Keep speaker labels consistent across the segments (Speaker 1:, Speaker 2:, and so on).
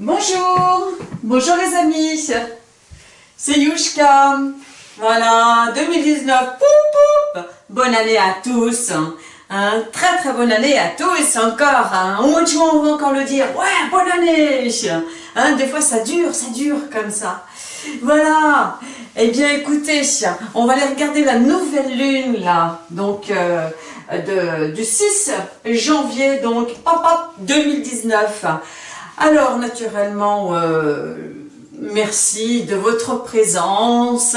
Speaker 1: Bonjour, bonjour les amis, c'est Yushka, voilà, 2019, pou, bonne année à tous, hein. très très bonne année à tous, encore, hein. de juin on va encore le dire, ouais, bonne année, hein, des fois ça dure, ça dure comme ça, voilà, eh bien écoutez, on va aller regarder la nouvelle lune là, donc euh, de, du 6 janvier, donc hop, 2019. Alors naturellement, euh, merci de votre présence.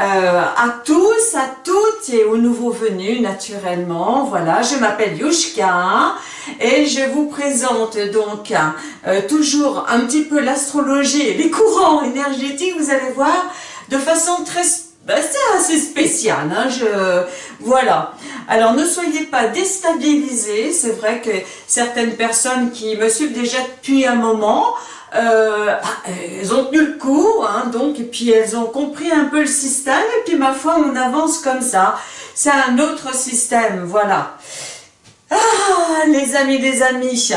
Speaker 1: Euh, à tous, à toutes et aux nouveaux venus naturellement. Voilà, je m'appelle Yushka et je vous présente donc euh, toujours un petit peu l'astrologie les courants énergétiques, vous allez voir, de façon très ben, c'est assez spécial, hein, je, voilà. Alors ne soyez pas déstabilisés, c'est vrai que certaines personnes qui me suivent déjà depuis un moment, euh, ah, elles ont tenu le coup, hein, donc, et puis elles ont compris un peu le système, et puis ma foi, on avance comme ça. C'est un autre système, voilà. Ah, les amis, les amis,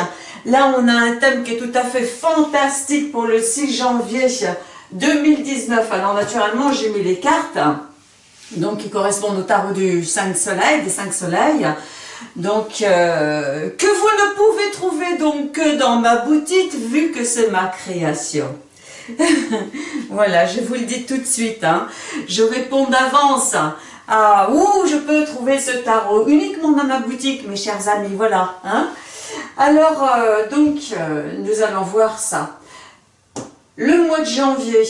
Speaker 1: là on a un thème qui est tout à fait fantastique pour le 6 janvier 2019. Alors naturellement, j'ai mis les cartes, donc qui correspondent au tarot du 5 soleils, des 5 soleils. Donc, euh, que vous ne pouvez trouver donc que dans ma boutique, vu que c'est ma création. voilà, je vous le dis tout de suite. Hein. Je réponds d'avance à où je peux trouver ce tarot. Uniquement dans ma boutique, mes chers amis. Voilà. Hein. Alors, euh, donc, euh, nous allons voir ça. Le mois de janvier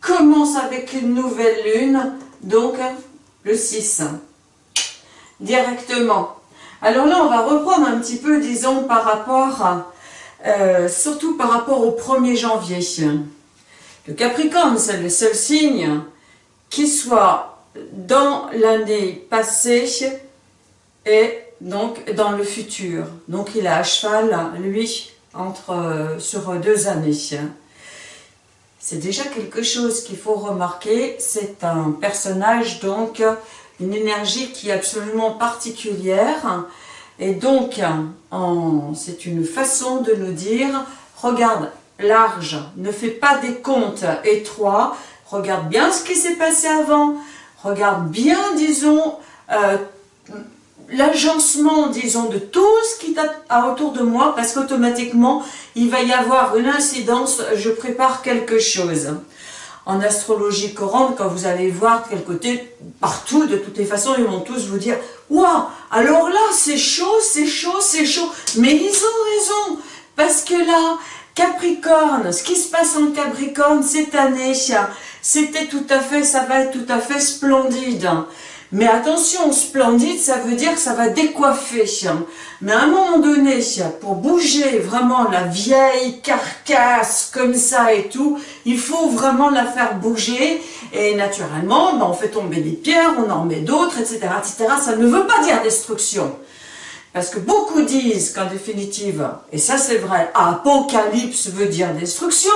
Speaker 1: commence avec une nouvelle lune, donc le 6, directement. Alors là, on va reprendre un petit peu, disons, par rapport, euh, surtout par rapport au 1er janvier. Le Capricorne, c'est le seul signe qui soit dans l'année passée et donc dans le futur. Donc il est à cheval, lui, entre, euh, sur deux années c'est déjà quelque chose qu'il faut remarquer. C'est un personnage, donc, une énergie qui est absolument particulière. Et donc, c'est une façon de nous dire, regarde large, ne fais pas des comptes étroits, regarde bien ce qui s'est passé avant, regarde bien, disons, euh, l'agencement, disons, de tout ce qui est autour de moi, parce qu'automatiquement, il va y avoir une incidence, je prépare quelque chose. En astrologie courante, quand vous allez voir quel côté, partout, de toutes les façons, ils vont tous vous dire « Waouh, alors là, c'est chaud, c'est chaud, c'est chaud !» Mais ils ont raison, parce que là, Capricorne, ce qui se passe en Capricorne cette année, c'était tout à fait, ça va être tout à fait splendide. Mais attention, splendide, ça veut dire que ça va décoiffer. Mais à un moment donné, pour bouger vraiment la vieille carcasse comme ça et tout, il faut vraiment la faire bouger. Et naturellement, ben, on fait tomber des pierres, on en remet d'autres, etc., etc. Ça ne veut pas dire destruction. Parce que beaucoup disent qu'en définitive, et ça c'est vrai, apocalypse veut dire destruction,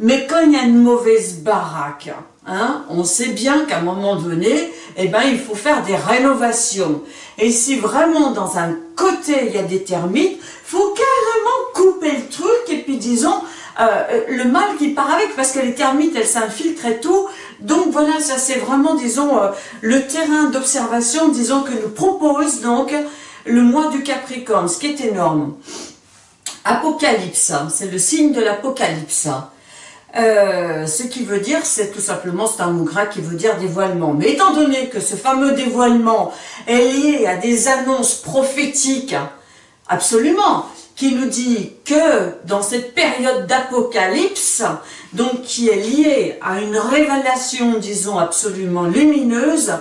Speaker 1: mais quand il y a une mauvaise baraque, Hein, on sait bien qu'à un moment donné, eh ben, il faut faire des rénovations. Et si vraiment dans un côté il y a des termites, faut carrément couper le truc et puis disons euh, le mal qui part avec, parce que les termites elles s'infiltrent et tout. Donc voilà, ça c'est vraiment disons euh, le terrain d'observation, disons que nous propose donc le mois du Capricorne, ce qui est énorme. Apocalypse, hein, c'est le signe de l'apocalypse. Euh, ce qui veut dire, c'est tout simplement, c'est un mot grec qui veut dire dévoilement. Mais étant donné que ce fameux dévoilement est lié à des annonces prophétiques, absolument, qui nous dit que dans cette période d'apocalypse, donc qui est liée à une révélation, disons, absolument lumineuse,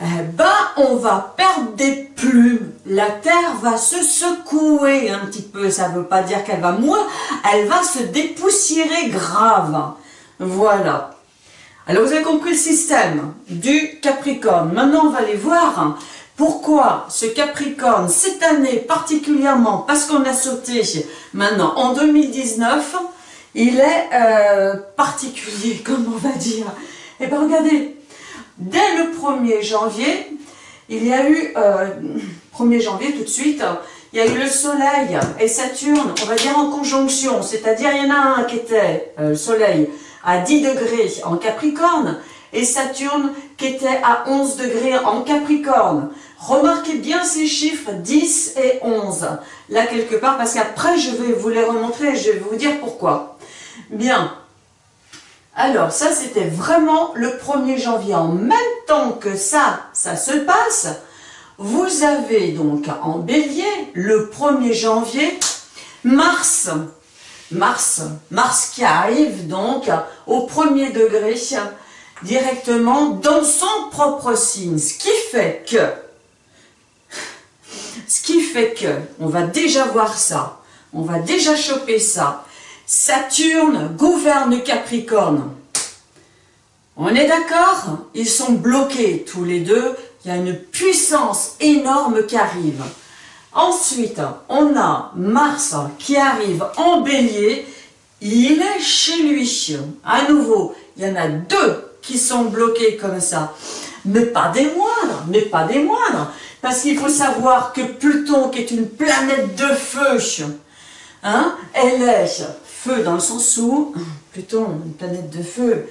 Speaker 1: eh ben, on va perdre des plumes. La terre va se secouer un petit peu. Ça ne veut pas dire qu'elle va mourir. Elle va se dépoussiérer grave. Voilà. Alors, vous avez compris le système du Capricorne. Maintenant, on va aller voir pourquoi ce Capricorne, cette année particulièrement, parce qu'on a sauté maintenant en 2019, il est euh, particulier, comme on va dire. Eh bien, regardez, Dès le 1er janvier, il y a eu, 1er euh, janvier tout de suite, il y a eu le Soleil et Saturne, on va dire en conjonction, c'est-à-dire il y en a un qui était, euh, le Soleil, à 10 degrés en Capricorne, et Saturne qui était à 11 degrés en Capricorne. Remarquez bien ces chiffres 10 et 11, là quelque part, parce qu'après je vais vous les remontrer et je vais vous dire pourquoi. Bien, alors ça c'était vraiment le 1er janvier, en même temps que ça, ça se passe, vous avez donc en bélier, le 1er janvier, Mars. Mars, Mars qui arrive donc au premier degré directement dans son propre signe. Ce qui fait que, ce qui fait que, on va déjà voir ça, on va déjà choper ça. Saturne gouverne Capricorne. On est d'accord? Ils sont bloqués tous les deux il y a une puissance énorme qui arrive. Ensuite, on a Mars qui arrive en bélier, il est chez lui. À nouveau, il y en a deux qui sont bloqués comme ça. Mais pas des moindres, mais pas des moindres. Parce qu'il faut savoir que Pluton, qui est une planète de feu, hein, elle est feu dans le sens où, Pluton, une planète de feu,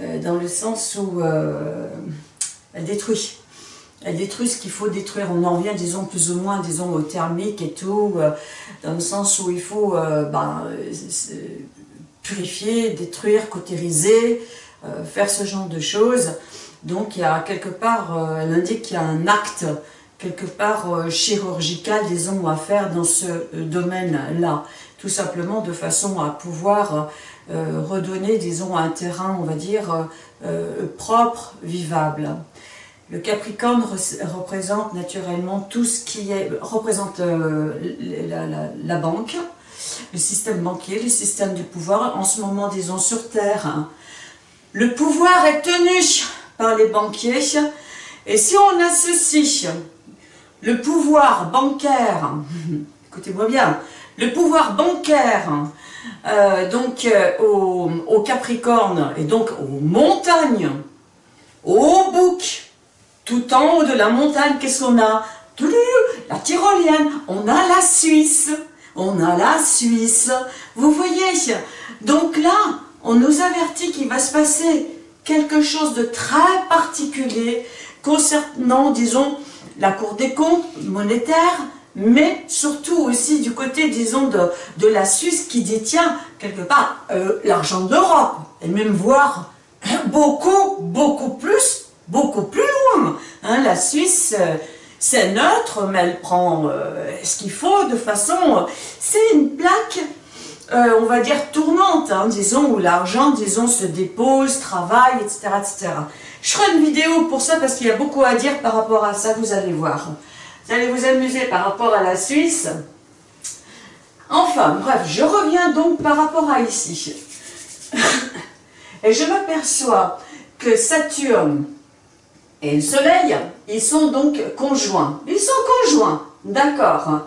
Speaker 1: euh, dans le sens où euh, elle détruit elle détruit ce qu'il faut détruire. On en revient, disons, plus ou moins, disons, au thermique et tout, euh, dans le sens où il faut euh, ben, purifier, détruire, cautériser, euh, faire ce genre de choses. Donc, il y a quelque part, elle indique qu'il y a un acte, quelque part chirurgical, disons, à faire dans ce domaine-là. Tout simplement de façon à pouvoir redonner, disons, un terrain, on va dire, propre, vivable. Le Capricorne représente naturellement tout ce qui est, représente euh, la, banque, le système banquier, le système du pouvoir. En ce moment, disons, sur Terre, hein. le pouvoir est tenu par les banquiers. Et si on associe le pouvoir bancaire, écoutez-moi bien, le pouvoir bancaire euh, donc euh, au, Capricorne et donc aux montagnes, au bouc, tout en haut de la montagne, qu'est-ce qu'on a? La tyrolienne, on a la Suisse, on a la Suisse. Vous voyez? Donc là, on nous avertit qu'il va se passer quelque chose de très particulier concernant, disons, la Cour des comptes monétaire, mais surtout aussi du côté, disons, de, de la Suisse qui détient quelque part euh, l'argent d'Europe, et même voir beaucoup, beaucoup plus beaucoup plus loin. Hein, la Suisse, euh, c'est neutre, mais elle prend euh, ce qu'il faut de façon... c'est une plaque, euh, on va dire, tournante, hein, disons, où l'argent, disons, se dépose, travaille, etc., etc. Je ferai une vidéo pour ça parce qu'il y a beaucoup à dire par rapport à ça, vous allez voir. Vous allez vous amuser par rapport à la Suisse. Enfin, bref, je reviens donc par rapport à ici. Et je m'aperçois que Saturne, et le Soleil, ils sont donc conjoints. Ils sont conjoints, d'accord.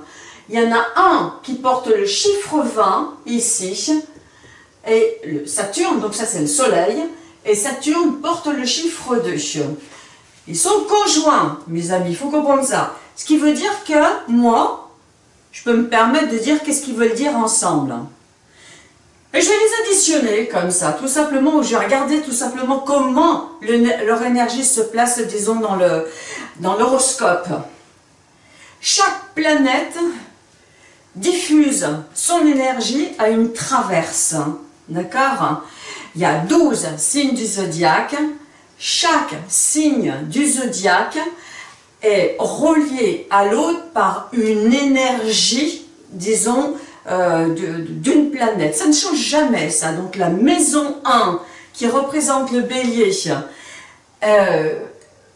Speaker 1: Il y en a un qui porte le chiffre 20, ici, et le Saturne, donc ça c'est le Soleil, et Saturne porte le chiffre 2. Ils sont conjoints, mes amis, il faut comprendre ça. Ce qui veut dire que moi, je peux me permettre de dire qu'est-ce qu'ils veulent dire ensemble. Et je vais les additionner comme ça, tout simplement, où je vais regarder tout simplement comment leur énergie se place, disons, dans l'horoscope. Dans Chaque planète diffuse son énergie à une traverse, d'accord? Il y a 12 signes du zodiaque, chaque signe du zodiaque est relié à l'autre par une énergie, disons, euh, d'une planète. Ça ne change jamais, ça. Donc la maison 1, qui représente le bélier, euh,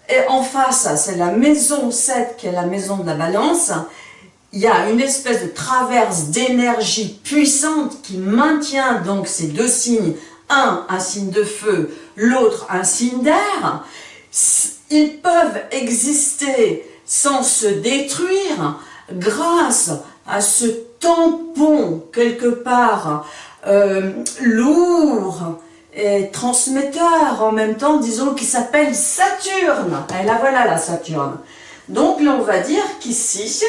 Speaker 1: et en face, c'est la maison 7, qui est la maison de la balance. Il y a une espèce de traverse d'énergie puissante qui maintient donc ces deux signes, un, un signe de feu, l'autre, un signe d'air. Ils peuvent exister sans se détruire grâce à ce tampon quelque part euh, lourd et transmetteur en même temps, disons, qui s'appelle Saturne. Et là voilà la Saturne. Donc là on va dire qu'ici,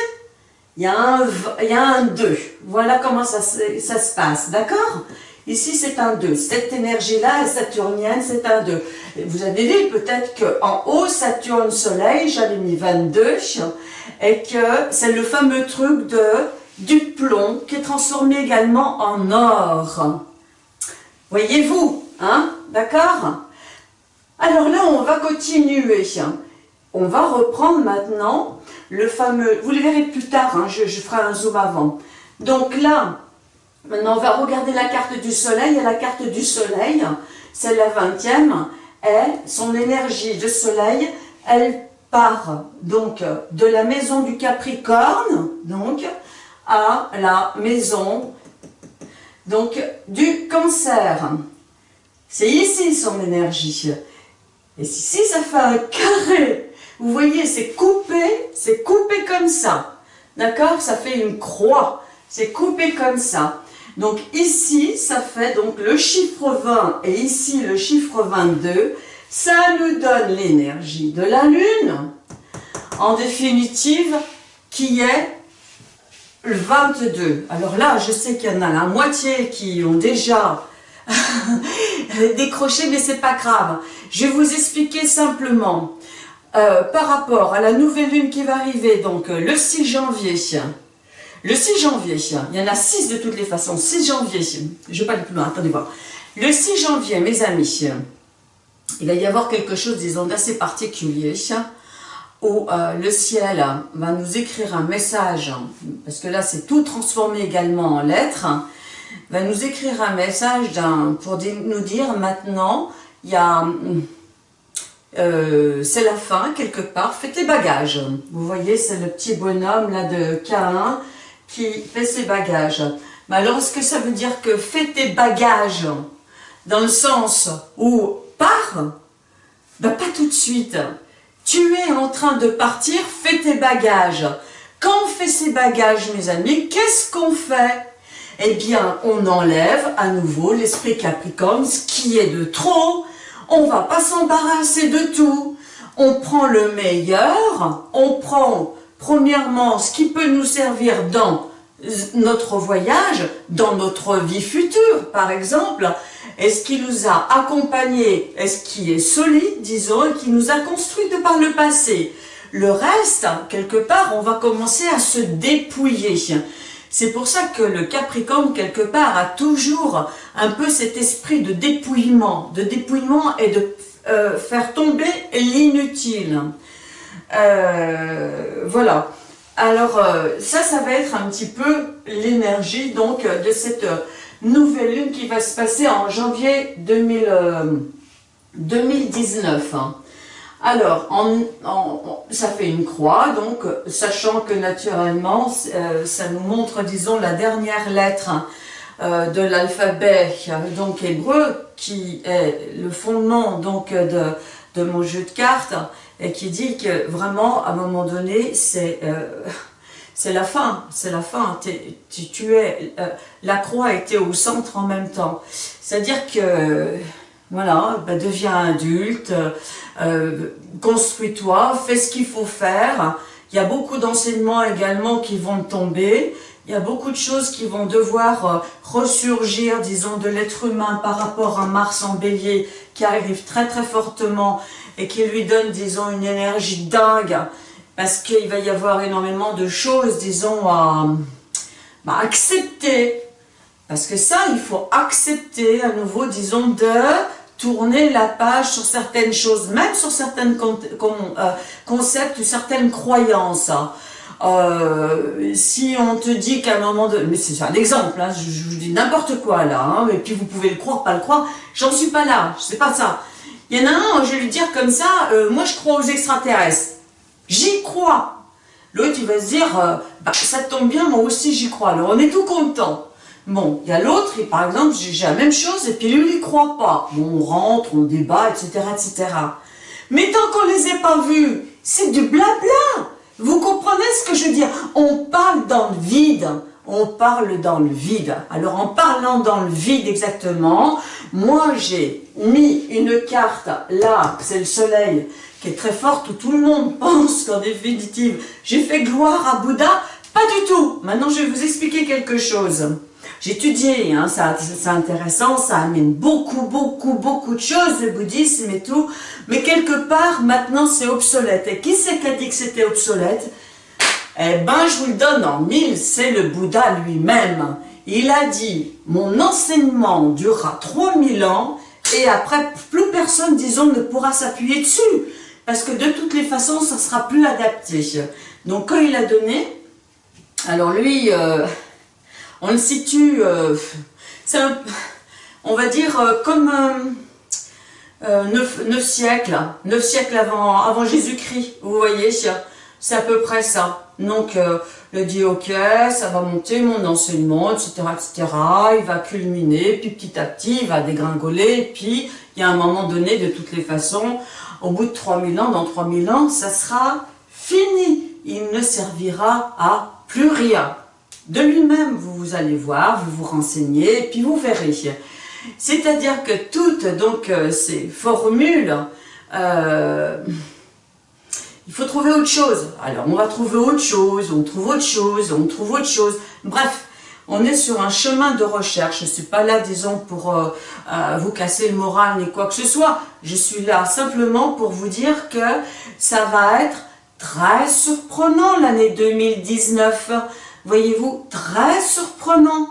Speaker 1: il y a un, a un 2. Voilà comment ça, ça se passe, d'accord? Ici, c'est un 2. Cette énergie-là, saturnienne, c'est un 2. Vous avez vu peut-être qu'en haut, Saturne, Soleil, j'avais mis 22, et que c'est le fameux truc de du plomb qui est transformé également en or. Voyez-vous, hein D'accord? Alors là, on va continuer. On va reprendre maintenant le fameux... Vous le verrez plus tard, hein, je, ferai un zoom avant. Donc là, Maintenant, on va regarder la carte du soleil. Et la carte du soleil, c'est la 20e. Et son énergie de soleil, elle part donc de la maison du Capricorne, donc, à la maison donc du cancer. C'est ici son énergie. Et ici, ça fait un carré. Vous voyez, c'est coupé, c'est coupé comme ça. D'accord? Ça fait une croix. C'est coupé comme ça. Donc ici, ça fait donc le chiffre 20 et ici le chiffre 22. Ça nous donne l'énergie de la Lune, en définitive, qui est le 22. Alors là, je sais qu'il y en a la moitié qui ont déjà décroché, mais c'est pas grave. Je vais vous expliquer simplement euh, par rapport à la nouvelle lune qui va arriver, donc euh, le 6 janvier, le 6 janvier, il y en a 6 de toutes les façons, 6 janvier, je ne vais pas aller plus loin, attendez voir. Le 6 janvier, mes amis, il va y avoir quelque chose, disons, d'assez particulier, où euh, le ciel va nous écrire un message, parce que là c'est tout transformé également en lettres, va nous écrire un message pour nous dire maintenant, il y a... Euh, c'est la fin quelque part, faites les bagages. Vous voyez, c'est le petit bonhomme là de Cain qui fait ses bagages. Mais alors, est-ce que ça veut dire que fais tes bagages dans le sens où pars? Ben, Pas tout de suite. Tu es en train de partir, fais tes bagages. Quand on fait ses bagages, mes amis, qu'est-ce qu'on fait? Eh bien, on enlève à nouveau l'esprit Capricorne, ce qui est de trop. On va pas s'embarrasser de tout. On prend le meilleur, on prend Premièrement, ce qui peut nous servir dans notre voyage, dans notre vie future, par exemple, est ce qui nous a accompagnés, est-ce qui est solide, disons, et qui nous a construit de par le passé? Le reste, quelque part, on va commencer à se dépouiller. C'est pour ça que le Capricorne, quelque part, a toujours un peu cet esprit de dépouillement, de dépouillement et de euh, faire tomber l'inutile. Euh, voilà. Alors, euh, ça, ça va être un petit peu l'énergie donc de cette nouvelle lune qui va se passer en janvier 2019. Hein. Alors, ça fait une croix, donc, sachant que naturellement, euh, ça nous montre, disons, la dernière lettre de l'alphabet, donc hébreu, qui est le fondement donc de, mon jeu de cartes, et qui dit que vraiment, à un moment donné, c'est euh, c'est la fin, c'est la fin. tu, es, euh, la croix était au centre en même temps. C'est-à-dire que, voilà, bah, deviens adulte, euh, construis-toi, fais ce qu'il faut faire. Il y a beaucoup d'enseignements également qui vont tomber. Il y a beaucoup de choses qui vont devoir ressurgir, disons, de l'être humain par rapport à Mars en bélier qui arrive très très fortement et qui lui donne, disons, une énergie dingue, parce qu'il va y avoir énormément de choses, disons, à bah, accepter. Parce que ça, il faut accepter à nouveau, disons, de tourner la page sur certaines choses, même sur certains euh, concepts ou certaines croyances. Euh, si on te dit qu'à un moment de... Mais c'est un exemple, hein, je, vous dis n'importe quoi là, hein, et puis vous pouvez le croire, pas le croire, j'en suis pas là, c'est pas ça. Il y en a un, je vais lui dire comme ça, euh, moi je crois aux extraterrestres. J'y crois. L'autre, il va se dire, euh, bah, ça tombe bien, moi aussi j'y crois. Alors on est tout content. Bon, il y a l'autre, par exemple, j'ai la même chose, et puis lui, il croit pas. Bon, on rentre, on débat, etc., etc. Mais tant qu'on les a pas vus, c'est du blabla. Vous comprenez ce que je veux dire? On parle dans le vide on parle dans le vide. Alors en parlant dans le vide exactement, moi j'ai mis une carte là, c'est le soleil, qui est très forte, où tout le monde pense qu'en définitive, j'ai fait gloire à Bouddha, Pas du tout. Maintenant, je vais vous expliquer quelque chose. J'ai étudié, hein, c'est intéressant, ça amène beaucoup, beaucoup, beaucoup de choses, le bouddhisme et tout, mais quelque part, maintenant, c'est obsolète. Et qui c'est qui a dit que c'était obsolète? Eh ben, je vous le donne en mille, c'est le Bouddha lui-même. Il a dit, mon enseignement durera 3000 ans, et après, plus personne, disons, ne pourra s'appuyer dessus, parce que de toutes les façons, ça sera plus adapté. Donc, quand il a donné, alors lui, euh, on le situe, euh, on va dire, euh, comme euh, 9, siècles, 9 siècles avant, avant Jésus-Christ, vous voyez, c'est à peu près ça. Donc, le dit, ok, ça va monter mon enseignement, etc., etc., il va culminer, puis petit à petit, il va dégringoler, puis il y a un moment donné, de toutes les façons, au bout de 3000 ans, dans 3000 ans, ça sera fini. Il ne servira à plus rien. De lui-même, vous, allez voir, vous vous renseignez, et puis vous verrez. C'est-à-dire que toutes donc euh, ces formules, euh, il faut trouver autre chose. Alors on va trouver autre chose, on trouve autre chose, on trouve autre chose. Bref, on est sur un chemin de recherche. Je ne suis pas là, disons, pour euh, vous casser le moral ni quoi que ce soit. Je suis là simplement pour vous dire que ça va être très surprenant l'année 2019 voyez-vous, très surprenant.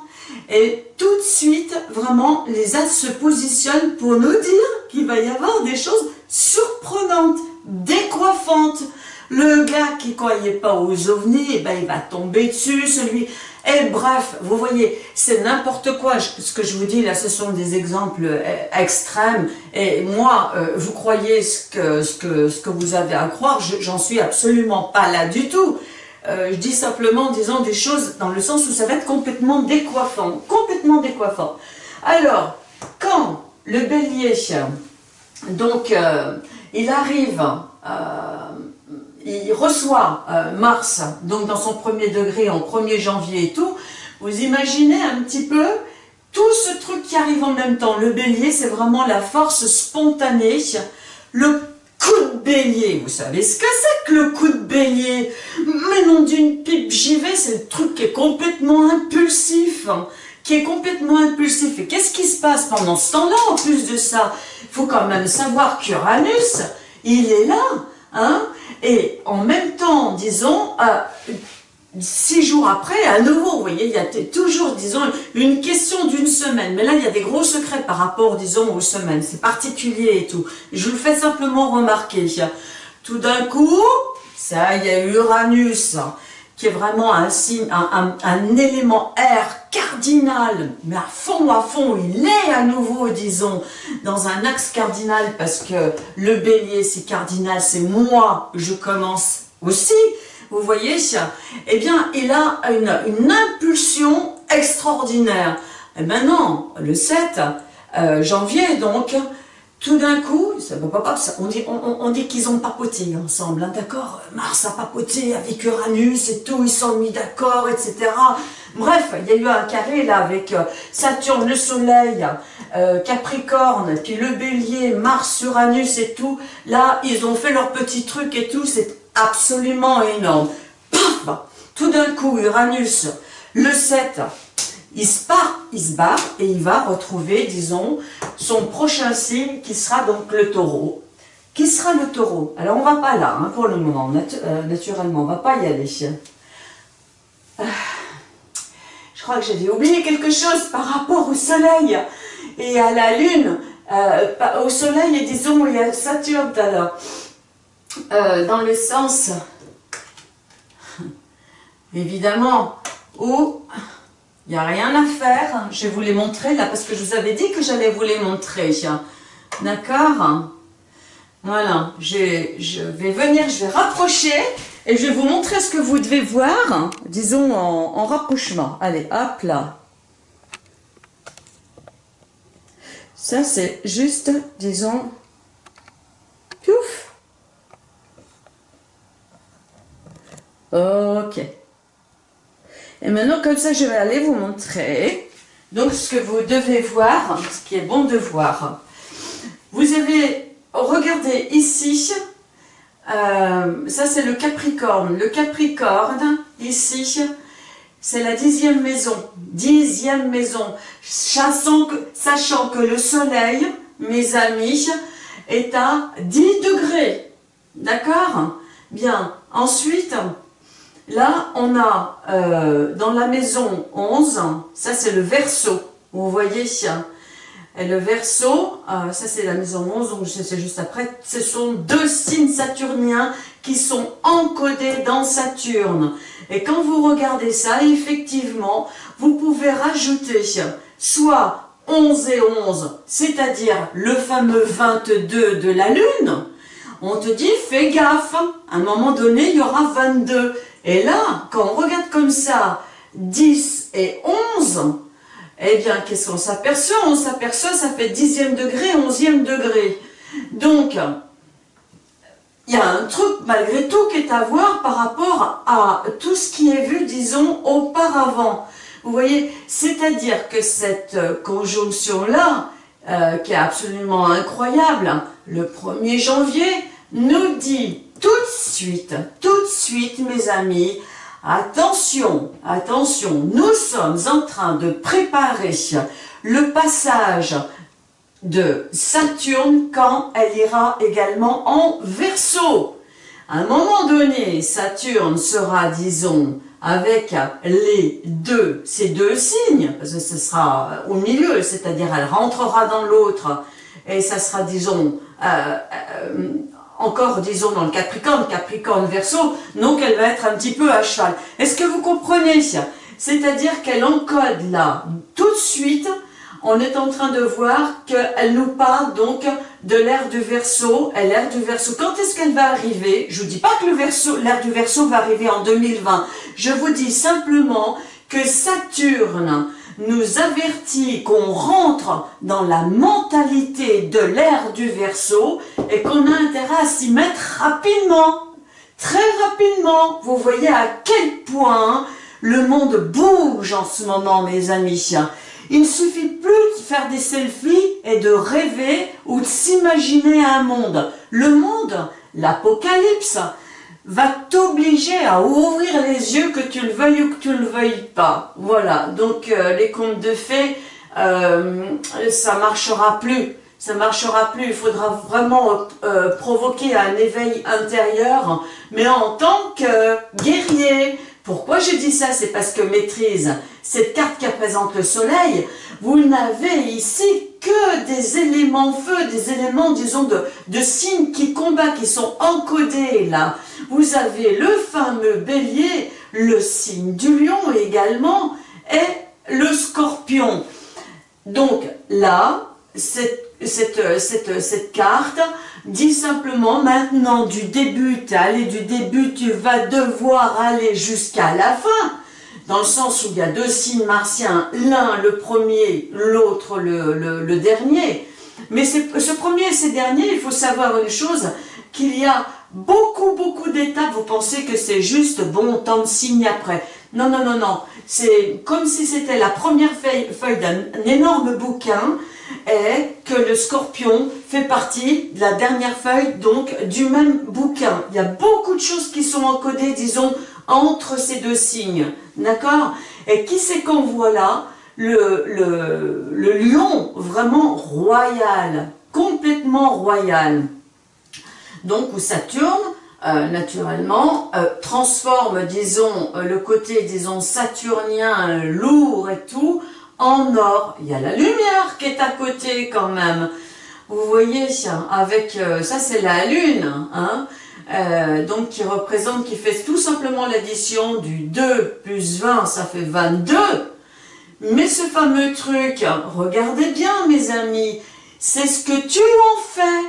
Speaker 1: Et tout de suite, vraiment, les as se positionnent pour nous dire qu'il va y avoir des choses surprenantes, décoiffantes. Le gars qui croyait pas aux ovnis, eh ben, il va tomber dessus, celui... Et bref, vous voyez, c'est n'importe quoi. Ce que je vous dis là, ce sont des exemples euh, extrêmes. Et moi, euh, vous croyez ce que, ce, que, vous avez à croire, j'en suis absolument pas là du tout. Euh, je dis simplement, disons, des choses dans le sens où ça va être complètement décoiffant, complètement décoiffant. Alors, quand le bélier, donc, il arrive, il reçoit Mars, donc dans son premier degré, en 1er janvier et tout, vous imaginez un petit peu tout ce truc qui arrive en même temps. Le bélier, c'est vraiment la force spontanée, le coup de bélier. Vous savez ce que c'est que le coup de bélier? Mais non d'une pipe, j'y vais, c'est le truc qui est complètement impulsif. Hein, qui est complètement impulsif. Et qu'est-ce qui se passe pendant ce temps-là, en plus de ça? Il faut quand même savoir qu'Uranus, il est là. Hein et en même temps, disons, euh, six jours après, à nouveau, vous voyez, il y a toujours, disons, une question d'une semaine. Mais là, il y a des gros secrets par rapport, disons, aux semaines. C'est particulier et tout. Je vous le fais simplement remarquer. Tout d'un coup, ça, y a Uranus, qui est vraiment un signe, un, élément air cardinal, mais à fond, à fond, il est à nouveau, disons, dans un axe cardinal, parce que le bélier, c'est cardinal, c'est moi, je commence aussi, vous voyez, eh bien, il a une, impulsion extraordinaire. Et maintenant, le 7 euh, janvier, donc, tout d'un coup, on dit, on, dit qu'ils ont papoté ensemble, hein, d'accord Mars a papoté avec Uranus et tout, ils sont mis d'accord, etc. Bref, il y a eu un carré là avec euh, Saturne, le Soleil, euh, Capricorne, puis le Bélier, Mars, Uranus et tout. Là, ils ont fait leur petit truc et tout, c'est absolument énorme. Paf Tout d'un coup, Uranus, le 7, il se part, il se barre et il va retrouver, disons, son prochain signe qui sera donc le taureau. Qui sera le taureau? Alors on va pas là hein, pour le moment, euh, naturellement, on va pas y aller. Euh, je crois que j'avais oublié quelque chose par rapport au soleil et à la lune. Euh, au soleil et disons, il y a Saturne alors. Euh, dans le sens, évidemment, où il n'y a rien à faire. Je vais vous les montrer là, parce que je vous avais dit que j'allais vous les montrer. D'accord? Voilà, je, je, vais venir, je vais rapprocher et je vais vous montrer ce que vous devez voir, disons en, en rapprochement. Allez, hop là. Ça, c'est juste, disons, pouf, Ok. Et maintenant, comme ça, je vais aller vous montrer. Donc, ce que vous devez voir, ce qui est bon de voir. Vous avez, regardez ici, euh, ça c'est le Capricorne. Le Capricorne, ici, c'est la dixième maison. Dixième maison. Sachant que, sachant que le soleil, mes amis, est à 10 degrés. D'accord? Bien. Ensuite, là, on a euh, dans la maison 11, ça c'est le verso. Vous voyez et le verso, euh, ça c'est la maison 11, donc c'est juste après, ce sont deux signes saturniens qui sont encodés dans Saturne. Et quand vous regardez ça, effectivement, vous pouvez rajouter soit 11 et 11, c'est-à-dire le fameux 22 de la Lune, on te dit fais gaffe, à un moment donné il y aura 22. Et là, quand on regarde comme ça, 10 et 11, eh bien, qu'est-ce qu'on s'aperçoit? On s'aperçoit, ça fait dixième degré, onzième degré. Donc, il y a un truc, malgré tout, qui est à voir par rapport à tout ce qui est vu, disons, auparavant. Vous voyez, c'est-à-dire que cette conjonction-là, euh, qui est absolument incroyable, le 1er janvier, nous dit tout de suite, tout de suite, mes amis, Attention, attention, nous sommes en train de préparer le passage de Saturne quand elle ira également en Verseau. À un moment donné, Saturne sera, disons, avec les deux, ces deux signes, parce que ce sera au milieu, c'est-à-dire elle rentrera dans l'autre, et ça sera, disons, euh, euh, encore, disons, dans le Capricorne, Capricorne verso, donc elle va être un petit peu à cheval. Est-ce que vous comprenez C'est-à-dire qu'elle encode là, tout de suite, on est en train de voir qu'elle nous parle donc de l'ère du verso, l'ère du verso. Quand est-ce qu'elle va arriver? Je vous dis pas que l'ère du verso va arriver en 2020. Je vous dis simplement que Saturne nous avertit qu'on rentre dans la mentalité de l'ère du verso et qu'on a intérêt à s'y mettre rapidement, très rapidement. Vous voyez à quel point le monde bouge en ce moment, mes amis. Il ne suffit plus de faire des selfies et de rêver ou de s'imaginer un monde. Le monde, l'apocalypse, va t'obliger à ouvrir les yeux que tu le veuilles ou que tu le veuilles pas. Voilà, donc euh, les contes de fées, euh, ça marchera plus. Ça marchera plus, il faudra vraiment euh, provoquer un éveil intérieur, mais en tant que guerrier. Pourquoi je dis ça? C'est parce que maîtrise, cette carte qui représente le soleil, vous n'avez ici que des éléments feu, des éléments, disons, de, signes qui combattent, qui sont encodés là vous avez le fameux bélier, le signe du lion également, et le scorpion. Donc là, cette, cette carte dit simplement maintenant du début, tu du début, tu vas devoir aller jusqu'à la fin, dans le sens où il y a deux signes martiens, l'un le premier, l'autre le, le, le, dernier. Mais ce premier et ce dernier, il faut savoir une chose, qu'il y a beaucoup, beaucoup d'étapes, vous pensez que c'est juste bon, tant de signes après. Non, non, non, non. C'est comme si c'était la première feuille, feuille d'un énorme bouquin et que le scorpion fait partie de la dernière feuille, donc du même bouquin. Il y a beaucoup de choses qui sont encodées, disons, entre ces deux signes. D'accord? Et qui c'est qu'on voit là? Le, le, le lion vraiment royal, complètement royal donc où Saturne, euh, naturellement, euh, transforme, disons, euh, le côté, disons, saturnien, lourd et tout, en or. Il y a la lumière qui est à côté quand même. Vous voyez, avec, ça c'est la lune, hein, donc qui représente, qui fait tout simplement l'addition du 2 plus 20, ça fait 22. Mais ce fameux truc, regardez bien mes amis, c'est ce que tu en fais.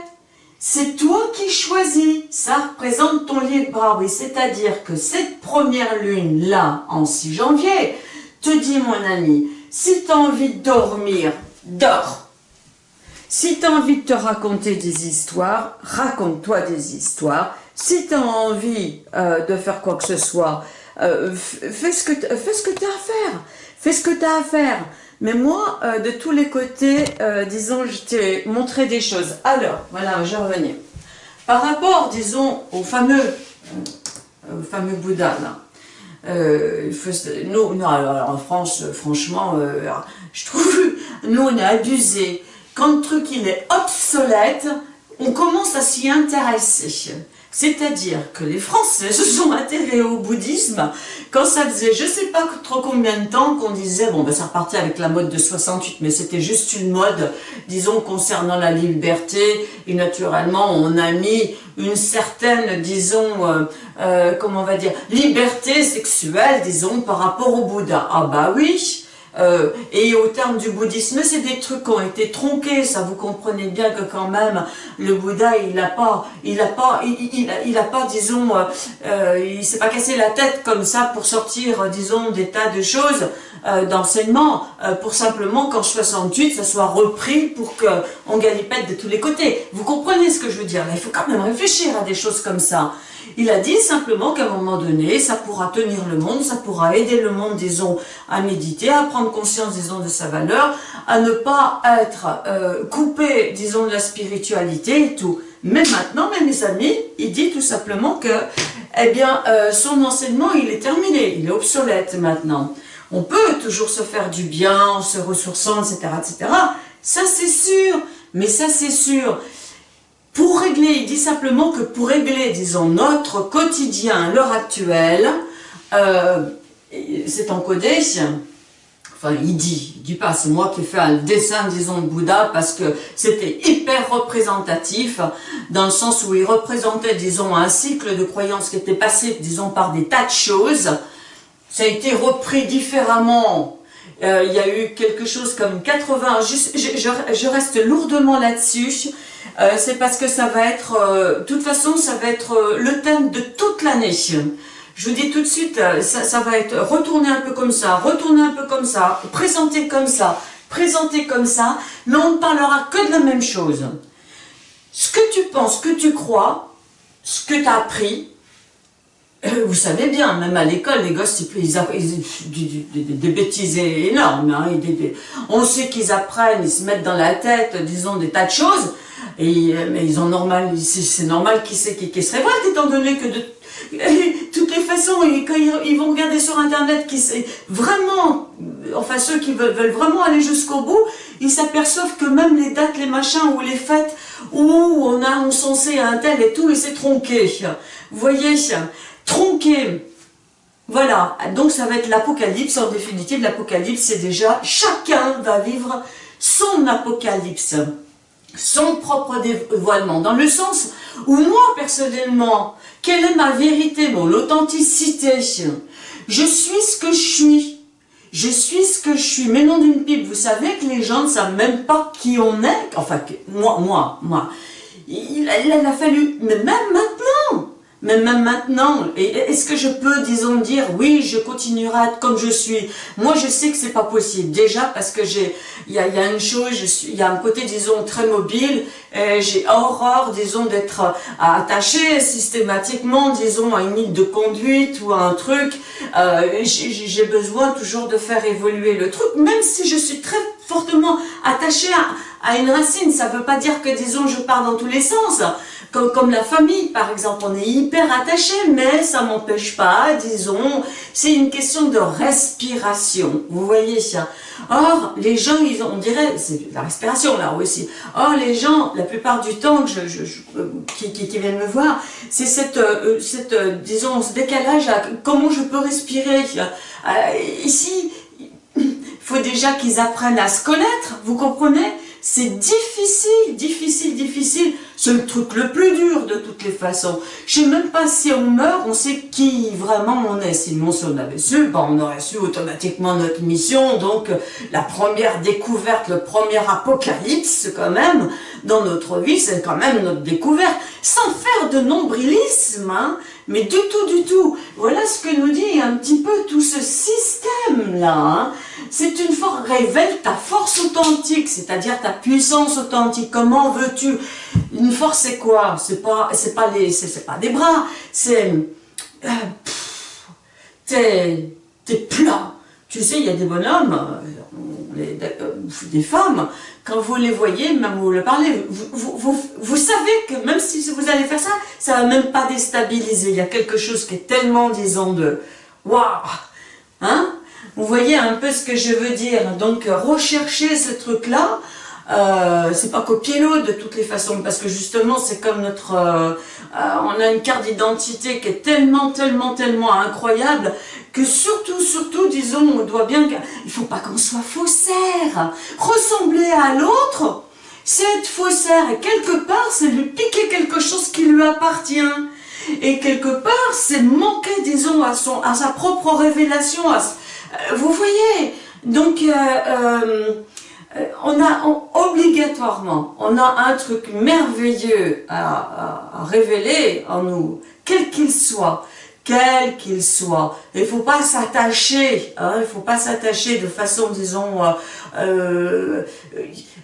Speaker 1: C'est toi qui choisis, ça représente ton libre arbitre, c'est-à-dire que cette première lune-là, en 6 janvier, te dit mon ami, si tu as envie de dormir, dors. Si tu as envie de te raconter des histoires, raconte-toi des histoires. Si tu as envie euh, de faire quoi que ce soit, euh, fais ce que tu as à faire. Fais ce que tu à faire. Mais moi, euh, de tous les côtés, disons, je t'ai montré des choses. Alors, voilà, je revenais. Par rapport, disons, au fameux, euh, fameux Bouddha, là, euh, non, alors, en France, franchement, euh, je trouve, nous, on est abusé. Quand le truc, il est obsolète, on commence à s'y intéresser. C'est-à-dire que les Français se sont intéressés au bouddhisme quand ça faisait je sais pas trop combien de temps qu'on disait, bon ben ça repartait avec la mode de 68, mais c'était juste une mode, disons, concernant la liberté, et naturellement on a mis une certaine, disons, euh, euh, comment on va dire, liberté sexuelle, disons, par rapport au Bouddha. Ah bah oui, euh, et au terme du bouddhisme, c'est des trucs qui ont été tronqués, ça vous comprenez bien que quand même, le Bouddha, il n'a pas, il a pas, il, il, a, pas, disons, euh, il s'est pas cassé la tête comme ça pour sortir, disons, des tas de choses euh, d'enseignement, pour simplement qu'en 68, ça soit repris pour qu'on galipette de tous les côtés. Vous comprenez ce que je veux dire? Il faut quand même réfléchir à des choses comme ça. Il a dit simplement qu'à un moment donné, ça pourra tenir le monde, ça pourra aider le monde, disons, à méditer, à prendre conscience, disons, de sa valeur, à ne pas être euh, coupé, disons, de la spiritualité et tout. Mais maintenant, mes amis, il dit tout simplement que, eh bien, euh, son enseignement, il est terminé, il est obsolète maintenant. On peut toujours se faire du bien en se ressourçant, etc., etc. Ça, c'est sûr. Mais ça, c'est sûr. Pour régler, il dit simplement que pour régler, disons, notre quotidien l'heure actuelle, euh, c'est encodé, enfin il dit, il dit pas, c'est moi qui ai fait un dessin, disons, de Bouddha, parce que c'était hyper représentatif, dans le sens où il représentait, disons, un cycle de croyances qui était passé, disons, par des tas de choses, ça a été repris différemment, euh, il y a eu quelque chose comme 80, je, reste lourdement là-dessus, euh, c'est parce que ça va être, euh, de toute façon, ça va être le thème de toute l'année. Je vous dis tout de suite, ça, ça, va être retourner un peu comme ça, retourner un peu comme ça, présenter comme ça, présenter comme ça, mais on ne parlera que de la même chose. Ce que tu penses, ce que tu crois, ce que tu as appris, vous savez bien, même à l'école, les gosses, ils, ils, des, bêtises énormes. Hein, on sait qu'ils apprennent, ils se mettent dans la tête, disons, des tas de choses, euh, mais ils ont normal, c'est normal qu'ils qu se révoltent, étant donné que de toutes les façons, quand ils, vont regarder sur Internet, vraiment, enfin ceux qui veulent, vraiment aller jusqu'au bout, ils s'aperçoivent que même les dates, les machins ou les fêtes où on a encensé un tel et tout, et c'est tronqué. Vous voyez, tronqué. Voilà, donc ça va être l'apocalypse, en définitive, l'apocalypse c'est déjà, chacun va vivre son apocalypse son propre dévoilement, dans le sens où moi, personnellement, quelle est ma vérité, mon authenticité? Je suis ce que je suis. Je suis ce que je suis. Mais non d'une pipe, vous savez que les gens ne savent même pas qui on est? Enfin, moi, moi, moi. Il, il a fallu, mais même maintenant, mais même maintenant, est-ce que je peux, disons, dire, oui, je continuerai à être comme je suis? Moi, je sais que c'est pas possible. Déjà, parce que j'ai, il y a, y a, une chose, il y a un côté, disons, très mobile. J'ai horreur, disons, d'être euh, attaché systématiquement, disons, à une ligne de conduite ou à un truc. Euh, j'ai besoin toujours de faire évoluer le truc, même si je suis très fortement attachée à, à une racine. Ça veut pas dire que, disons, je pars dans tous les sens. Comme, la famille, par exemple, on est hyper attaché, mais ça m'empêche pas, disons, c'est une question de respiration, vous voyez ça. Or, les gens, ils ont, on dirait, c'est la respiration là aussi. Or, les gens, la plupart du temps qui, viennent me voir, c'est cette, euh, cette euh, disons, ce décalage à comment je peux respirer. Euh, ici, il faut déjà qu'ils apprennent à se connaître, vous comprenez? C'est difficile, difficile, difficile. C'est le truc le plus dur de toutes les façons. Je sais même pas si on meurt, on sait qui vraiment on est. Sinon, si on avait su, ben, on aurait su automatiquement notre mission. Donc, la première découverte, le premier apocalypse, quand même, dans notre vie, c'est quand même notre découverte. Sans faire de nombrilisme, hein, mais du tout, du tout. Voilà ce que nous dit un petit peu tout ce système-là. Hein. C'est une force, révèle ta force authentique, c'est-à-dire ta puissance authentique. Comment veux-tu? Une force, c'est quoi? C'est pas, pas pas des bras. C'est, euh, t'es, plat. Tu sais, il y a des bonhommes, euh, euh, des femmes, quand vous les voyez, même vous le parlez, vous, savez que même si vous allez faire ça, ça va même pas déstabiliser. Il y a quelque chose qui est tellement, disons, de waouh, hein? Vous voyez un peu ce que je veux dire. Donc, rechercher ce truc-là, euh, c'est pas copier l'autre de toutes les façons, parce que justement, c'est comme notre... Euh, euh, on a une carte d'identité qui est tellement, tellement, tellement incroyable, que surtout, surtout, disons, on doit bien... Il faut pas qu'on soit faussaire. Ressembler à l'autre, c'est être faussaire, et quelque part, c'est lui piquer quelque chose qui lui appartient. Et quelque part, c'est manquer, disons, à, son, à sa propre révélation. vous voyez? Donc, euh, euh, on a obligatoirement, on a un truc merveilleux à, révéler en nous, quel qu'il soit, quel qu'il soit. Il faut pas s'attacher, hein, il faut pas s'attacher de façon, disons, euh, euh,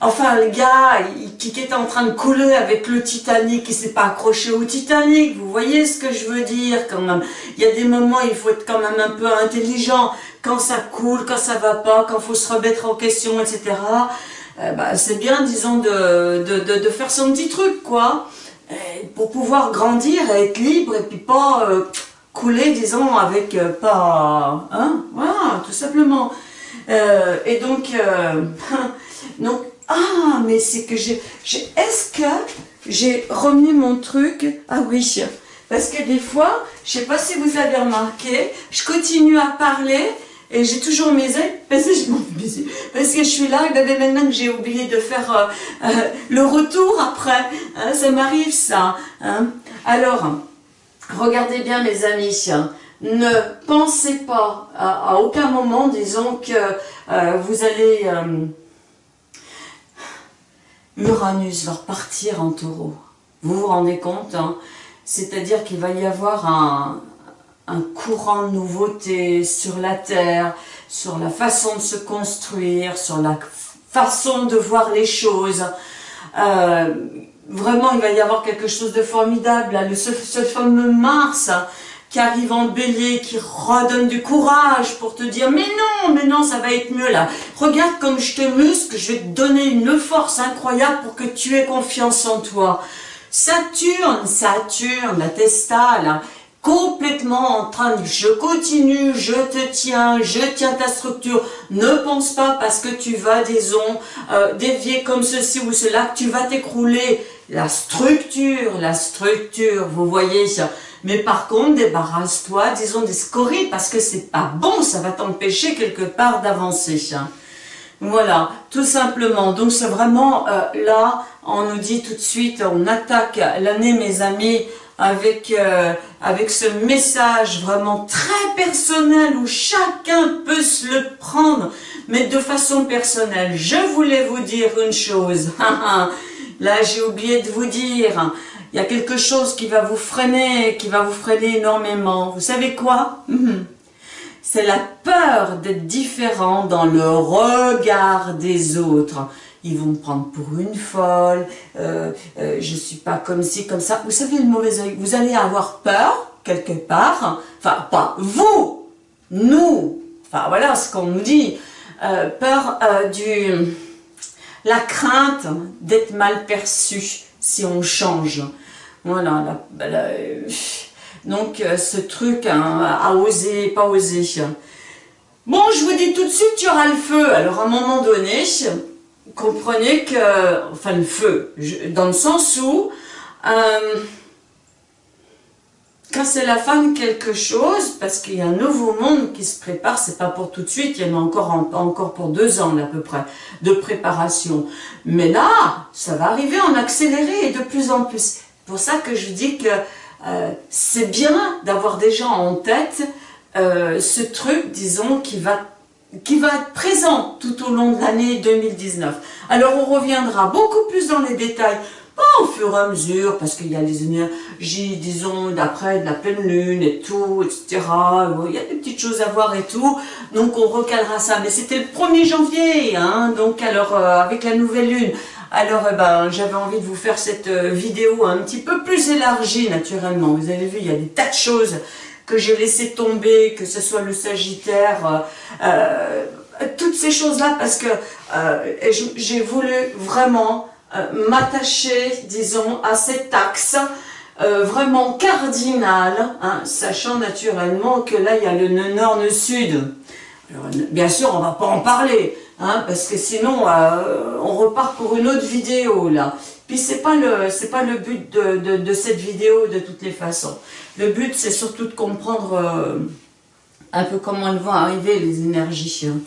Speaker 1: enfin le gars qui, était en train de couler avec le Titanic, il s'est pas accroché au Titanic, vous voyez ce que je veux dire quand même. Il y a des moments, il faut être quand même un peu intelligent, quand ça coule, quand ça va pas, quand faut se remettre en question, etc. Euh, bah, c'est bien, disons, de, de, de, faire son petit truc, quoi, pour pouvoir grandir et être libre et puis pas couler, disons, avec euh, pas... Hein Voilà, tout simplement. Euh, et donc, euh, donc, ah, mais c'est que j'ai... Est-ce que j'ai remis mon truc? Ah oui, parce que des fois, je sais pas si vous avez remarqué, je continue à parler et j'ai toujours ailes parce que je parce que je suis là et ben, maintenant que j'ai oublié de faire le retour après, hein, ça m'arrive ça. Hein. Alors, regardez bien mes amis, ne pensez pas à, aucun moment, disons que euh, vous allez... Euh, Uranus va repartir en taureau. Vous vous rendez compte hein C'est-à-dire qu'il va y avoir un, courant de nouveauté sur la Terre, sur la façon de se construire, sur la façon de voir les choses. Euh, vraiment, il va y avoir quelque chose de formidable. Le, ce, fameux Mars qui arrive en bélier, qui redonne du courage pour te dire « Mais non, mais non, ça va être mieux là. Regarde comme je te muscle, je vais te donner une force incroyable pour que tu aies confiance en toi. » Saturne, Saturne, la Testa, là, complètement en train de je continue, je te tiens, je tiens ta structure. Ne pense pas parce que tu vas, disons, euh, dévier comme ceci ou cela, que tu vas t'écrouler. La structure, la structure, vous voyez. Mais par contre, débarrasse-toi, disons, des scories parce que c'est pas bon, ça va t'empêcher quelque part d'avancer. Voilà, tout simplement. Donc c'est vraiment euh, là, on nous dit tout de suite, on attaque l'année, mes amis, avec, euh, avec ce message vraiment très personnel où chacun peut se le prendre, mais de façon personnelle. Je voulais vous dire une chose. Là, j'ai oublié de vous dire. Il y a quelque chose qui va vous freiner, qui va vous freiner énormément. Vous savez quoi? C'est la peur d'être différent dans le regard des autres ils vont me prendre pour une folle, euh, euh, je suis pas comme ci, comme ça. Vous savez, le mauvais oeil, vous allez avoir peur, quelque part, enfin, pas vous, nous, enfin, voilà ce qu'on nous dit, euh, peur euh, du, la crainte d'être mal perçu si on change. Voilà, donc ce truc hein, à oser, pas oser. Bon, je vous dis tout de suite, tu auras le feu. Alors, à un moment donné, comprenez que, enfin le feu, dans le sens où, euh, quand c'est la fin de quelque chose, parce qu'il y a un nouveau monde qui se prépare, c'est pas pour tout de suite, il y en a encore, encore pour deux ans à peu près, de préparation. Mais là, ça va arriver en accéléré et de plus en plus. Pour ça que je dis que euh, c'est bien d'avoir déjà en tête euh, ce truc, disons, qui va qui va être présent tout au long de l'année 2019. Alors on reviendra beaucoup plus dans les détails, pas au fur et à mesure, parce qu'il y a les énergies, disons, d'après, la pleine lune et tout, etc. Il y a des petites choses à voir et tout, donc on recalera ça. Mais c'était le 1er janvier, hein, donc alors euh, avec la nouvelle lune. Alors eh ben, j'avais envie de vous faire cette euh, vidéo un petit peu plus élargie naturellement. Vous avez vu, il y a des tas de choses que j'ai laissé tomber, que ce soit le Sagittaire, euh, toutes ces choses-là parce que euh, j'ai voulu vraiment euh, m'attacher, disons, à cet axe euh, vraiment cardinal, hein, sachant naturellement que là, il y a le nord, le sud. bien sûr, on va pas en parler, hein, parce que sinon, on repart pour une autre vidéo, là. Puis c'est pas le c'est pas le but de, de, cette vidéo de toutes les façons. Le but c'est surtout de comprendre un peu comment vont arriver les énergies. Hein.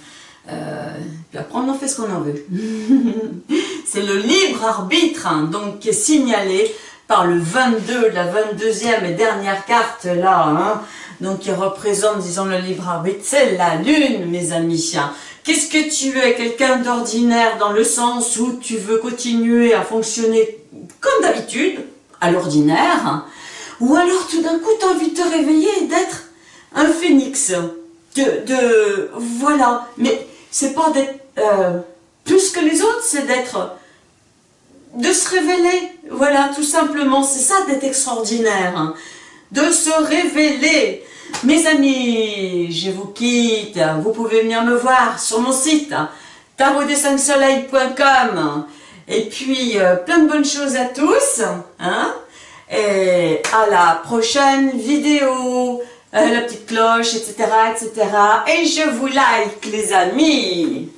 Speaker 1: Euh, puis après, on en fait ce qu'on en veut. c'est le libre arbitre, hein, donc qui est signalé par le 22, la 22e et dernière carte là, hein, donc qui représente, disons, le libre arbitre, c'est la lune, mes amis. Qu'est-ce que tu es Quelqu'un d'ordinaire dans le sens où tu veux continuer à fonctionner comme d'habitude, à l'ordinaire. Ou alors tout d'un coup tu as envie de te réveiller et d'être un phénix, voilà, mais c'est pas d'être euh, plus que les autres, c'est d'être, de se révéler, voilà, tout simplement, c'est ça d'être extraordinaire, hein. de se révéler. Mes amis, je vous quitte, vous pouvez venir me voir sur mon site, tarotdesansoleil.com et puis euh, plein de bonnes choses à tous, hein, et à la prochaine vidéo. Euh, la petite cloche, etc., etc. Et je vous like, les amis